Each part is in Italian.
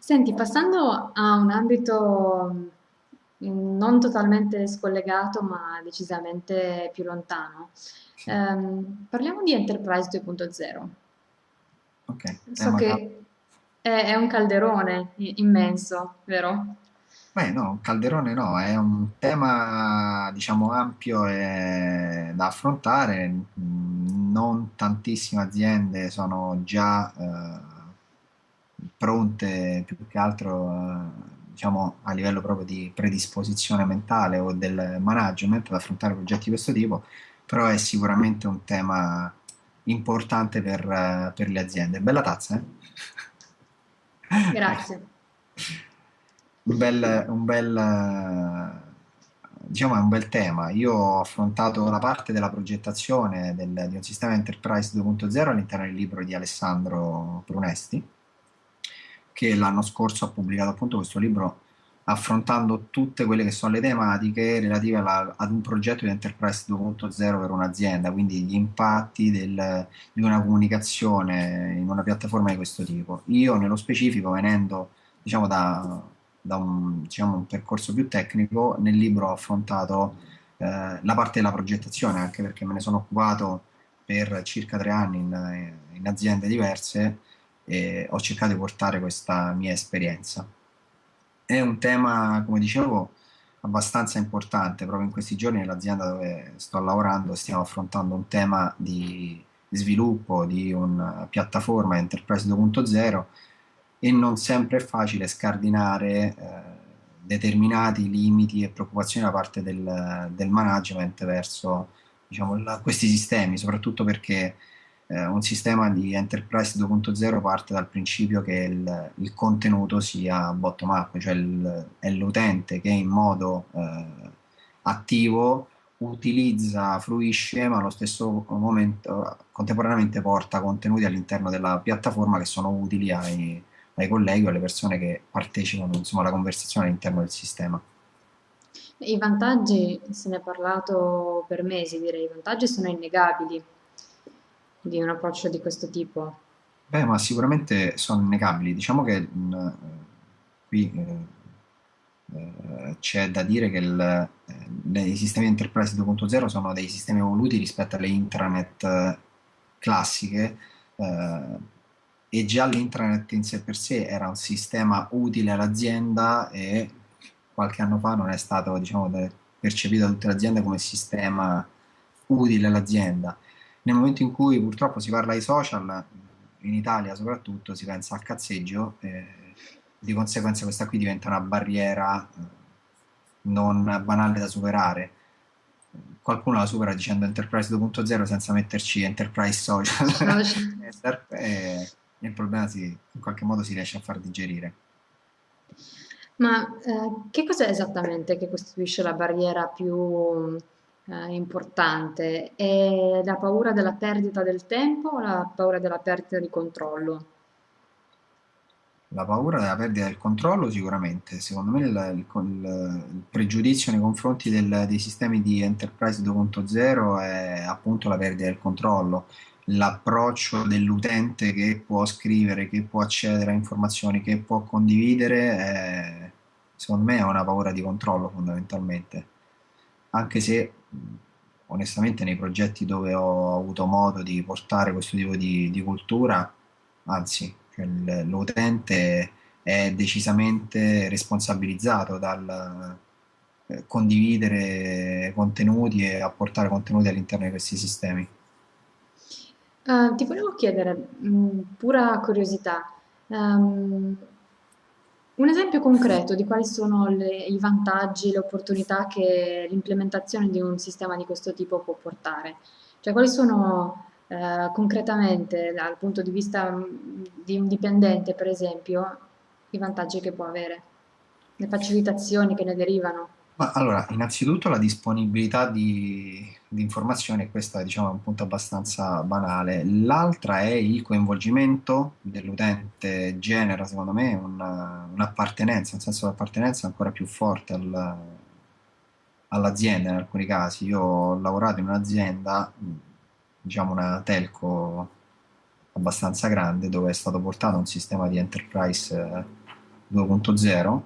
Senti, passando a un ambito mh, non totalmente scollegato, ma decisamente più lontano, ehm, parliamo di Enterprise 2.0. ok, So che è, è un calderone immenso, vero? Beh, no, un calderone no, è un tema, diciamo, ampio e da affrontare. Mm, Non tantissime aziende sono già eh, pronte, più che altro, eh, diciamo, a livello proprio di predisposizione mentale o del management ad affrontare progetti di questo tipo, però è sicuramente un tema importante per, eh, per le aziende. Bella tazza, eh? Grazie. Un bel, un bel, diciamo, è un bel tema. Io ho affrontato la parte della progettazione del- di un sistema Enterprise 2.0 all'interno del libro di Alessandro Brunesti, che l'anno scorso ha pubblicato appunto questo libro affrontando tutte quelle che sono le tematiche relative alla- ad un progetto di Enterprise 2.0 per un'azienda, quindi gli impatti del- di una comunicazione in una piattaforma di questo tipo. Io nello specifico, venendo diciamo da, da un, diciamo, un percorso più tecnico, nel libro ho affrontato eh, la parte della progettazione, anche perché me ne sono occupato per circa tre anni in, in aziende diverse e ho cercato di portare questa mia esperienza. È un tema, come dicevo, abbastanza importante. Proprio in questi giorni nell'azienda dove sto lavorando stiamo affrontando un tema di sviluppo di una piattaforma Enterprise 2.0 e non sempre è facile scardinare eh, determinati limiti e preoccupazioni da parte del, del management verso diciamo, la- questi sistemi, soprattutto perché eh, un sistema di Enterprise 2.0 parte dal principio che il, il contenuto sia bottom-up, cioè il- è l'utente che in modo eh, attivo utilizza, fruisce, ma allo stesso momento contemporaneamente porta contenuti all'interno della piattaforma che sono utili ai, ai colleghi o alle persone che partecipano, insomma, alla conversazione all'interno del sistema. I vantaggi, se ne è parlato per mesi, direi, i vantaggi sono innegabili di un approccio di questo tipo. Beh, ma sicuramente sono innegabili. Diciamo che mh, qui eh, eh, c'è da dire che il- eh, i sistemi Enterprise 2.0 sono dei sistemi evoluti rispetto alle intranet eh, classiche eh, e già l'intranet in sé per sé era un sistema utile all'azienda e qualche anno fa non è stato, diciamo, percepito da tutte le aziende come sistema utile all'azienda. Nel momento in cui purtroppo si parla di social, in Italia soprattutto, si pensa al cazzeggio, e di conseguenza questa qui diventa una barriera eh, non banale da superare. Qualcuno la supera dicendo Enterprise 2.0 senza metterci Enterprise Social e il problema si, in qualche modo si riesce a far digerire. Ma eh, che cos'è esattamente che costituisce la barriera più eh, importante? È la paura della perdita del tempo o la paura della perdita di controllo? La paura della perdita del controllo sicuramente, secondo me il, il- il- pregiudizio nei confronti del- dei sistemi di Enterprise 2.0 è appunto la perdita del controllo, l'approccio dell'utente che può scrivere, che può accedere a informazioni, che può condividere, è- secondo me è una paura di controllo fondamentalmente, anche se onestamente nei progetti dove ho avuto modo di portare questo tipo di, di cultura, anzi, cioè l'utente è decisamente responsabilizzato dal eh, condividere contenuti e apportare contenuti all'interno di questi sistemi. Eh, ti volevo chiedere, mh, pura curiosità, ehm, un esempio concreto di quali sono le- i vantaggi, le opportunità che l'implementazione di un sistema di questo tipo può portare? Cioè, quali sono eh, concretamente, dal punto di vista mh, di un dipendente, per esempio, i vantaggi che può avere, le facilitazioni che ne derivano? Ma allora, innanzitutto la disponibilità di, di informazioni, questo diciamo, è un punto abbastanza banale. L'altra è il coinvolgimento dell'utente, genera secondo me una- un'appartenenza, un senso di appartenenza ancora più forte al- all'azienda in alcuni casi. Io ho lavorato in un'azienda, diciamo una telco abbastanza grande, dove è stato portato un sistema di enterprise. eh, 2.0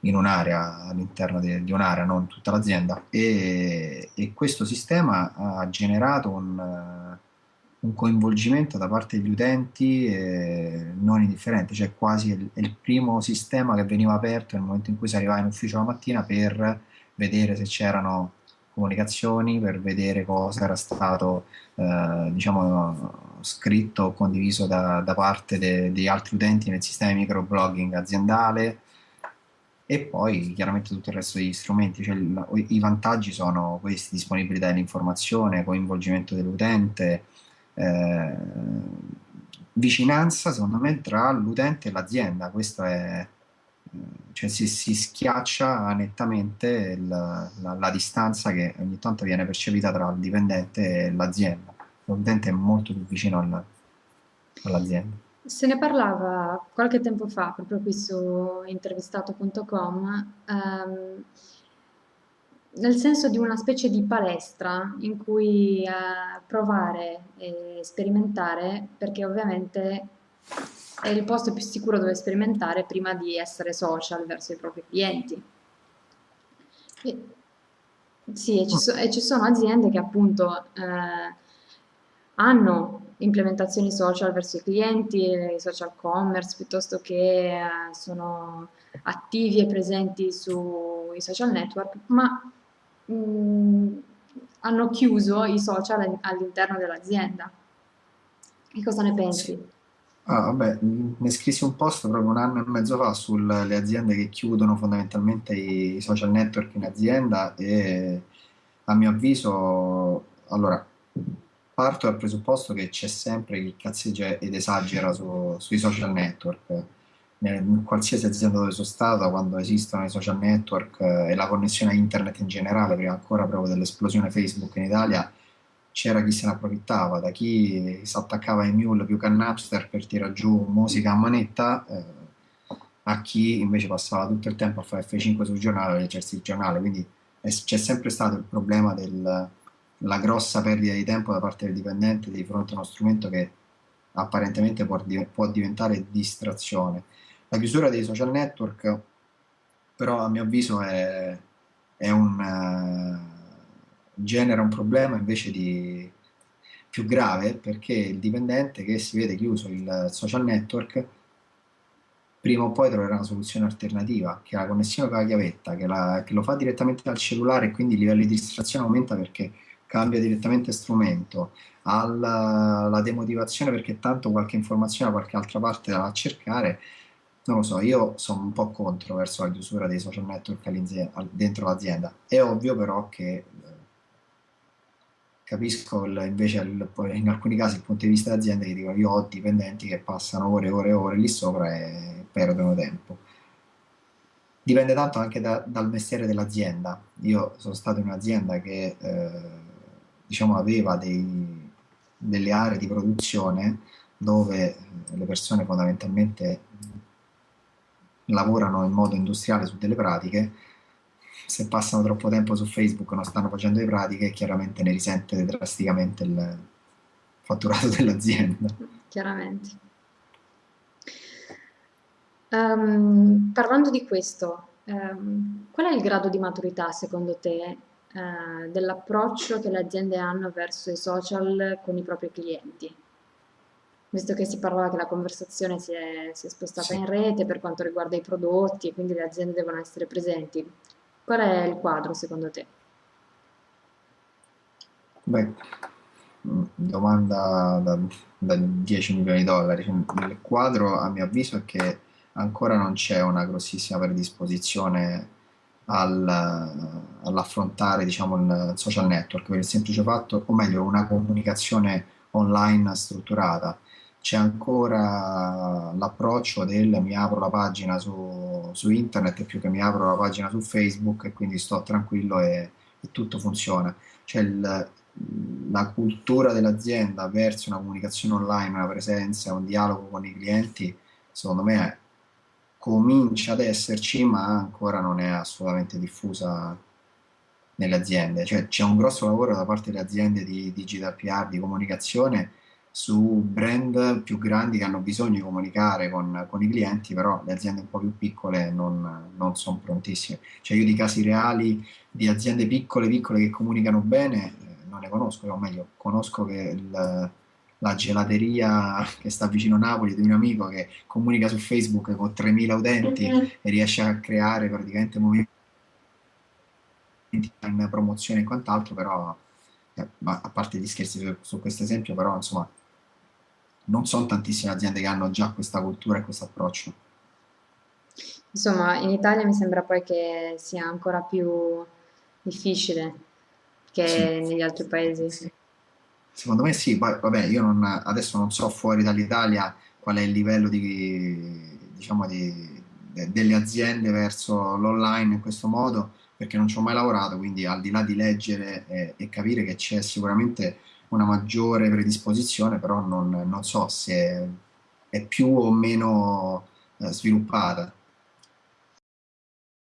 in un'area all'interno di, di un'area, non tutta l'azienda, e, e, questo sistema ha generato un, un coinvolgimento da parte degli utenti eh, non indifferente, cioè quasi il, il, primo sistema che veniva aperto nel momento in cui si arrivava in ufficio la mattina per vedere se c'erano comunicazioni, per vedere cosa era stato eh, diciamo, scritto o condiviso da, da parte degli altri utenti nel sistema di microblogging aziendale e poi chiaramente tutto il resto degli strumenti, cioè i vantaggi sono questi, disponibilità dell'informazione, coinvolgimento dell'utente, eh, vicinanza secondo me tra l'utente e l'azienda, questo è, eh, cioè si, si schiaccia nettamente il, la, la, distanza che ogni tanto viene percepita tra il dipendente e l'azienda, l'utente è molto più vicino al, all'azienda. Se ne parlava qualche tempo fa, proprio qui su intervistato.com, ehm, nel senso di una specie di palestra in cui eh, provare e sperimentare, perché ovviamente è il posto più sicuro dove sperimentare prima di essere social verso i propri clienti. E, sì, e ci, so, e ci, sono aziende che appunto eh, hanno implementazioni social verso i clienti, social commerce, piuttosto che eh, sono attivi e presenti sui social network, ma mh, mm, hanno chiuso i social all'interno dell'azienda. Che cosa ne pensi? Ah, vabbè, ne scrissi un post proprio un anno e mezzo fa sulle aziende che chiudono fondamentalmente i social network in azienda e a mio avviso, allora, parto dal presupposto che c'è sempre chi cazzeggia ed esagera su, sui social network. In qualsiasi azienda dove sono stato, quando esistono i social network eh, e la connessione a internet in generale, prima ancora proprio dell'esplosione Facebook in Italia, c'era chi se ne approfittava, da chi si attaccava ai mule più che a Napster per tirare giù musica a manetta, eh, a chi invece passava tutto il tempo a fare F5 sul giornale, a leggersi il giornale, quindi c'è sempre stato il problema della grossa perdita di tempo da parte del dipendente di fronte a uno strumento che apparentemente può, può diventare distrazione. La chiusura dei social network, però, a mio avviso, è, è un, uh, genera un problema invece di più grave perché il dipendente che si vede chiuso il social network prima o poi troverà una soluzione alternativa che ha la connessione con la chiavetta, che, la, che lo fa direttamente dal cellulare e quindi il livello di distrazione aumenta perché cambia direttamente strumento, alla demotivazione perché tanto qualche informazione da qualche altra parte la va a cercare non lo so, io sono un po' contro verso la chiusura dei social network dentro l'azienda. È ovvio però che eh, capisco il, invece il, in alcuni casi il punto di vista dell'azienda che dicono io ho dipendenti che passano ore e ore e ore lì sopra e perdono tempo. Dipende tanto anche da, dal mestiere dell'azienda. Io sono stato in un'azienda che eh, diciamo aveva dei, delle aree di produzione dove le persone fondamentalmente lavorano in modo industriale su delle pratiche, se passano troppo tempo su Facebook non stanno facendo le pratiche, chiaramente ne risente drasticamente il fatturato dell'azienda. Chiaramente. Um, parlando di questo, um, qual è il grado di maturità secondo te uh, dell'approccio che le aziende hanno verso i social con i propri clienti? visto che si parlava che la conversazione si è, si è spostata sì. in rete per quanto riguarda i prodotti e quindi le aziende devono essere presenti. Qual è il quadro secondo te? Beh, domanda da, da 10 milioni di dollari. Il quadro, a mio avviso, è che ancora non c'è una grossissima predisposizione al, all'affrontare diciamo, il social network per il semplice fatto, o meglio, una comunicazione online strutturata c'è ancora l'approccio del mi apro la pagina su, su, internet più che mi apro la pagina su Facebook e quindi sto tranquillo e, e tutto funziona. Il, la cultura dell'azienda verso una comunicazione online, una presenza, un dialogo con i clienti, secondo me comincia ad esserci, ma ancora non è assolutamente diffusa nelle aziende. Cioè c'è un grosso lavoro da parte delle aziende di digital PR, di comunicazione, su brand più grandi che hanno bisogno di comunicare con, con i clienti, però le aziende un po' più piccole non, non sono prontissime. Cioè io di casi reali di aziende piccole, piccole che comunicano bene, eh, non ne conosco, o meglio, conosco che il, la gelateria che sta vicino a Napoli di un amico che comunica su Facebook con 3.000 utenti mm-hmm. e riesce a creare praticamente movimenti in promozione e quant'altro, però eh, a parte gli scherzi su, su questo esempio, però insomma non sono tantissime aziende che hanno già questa cultura e questo approccio. Insomma, in Italia mi sembra poi che sia ancora più difficile che sì, negli altri paesi. Secondo me sì, poi vabbè, io non, adesso non so fuori dall'Italia qual è il livello di, diciamo di, de, delle aziende verso l'online in questo modo, perché non ci ho mai lavorato, quindi al di là di leggere e, e capire che c'è sicuramente una maggiore predisposizione, però non, non so se è più o meno eh, sviluppata.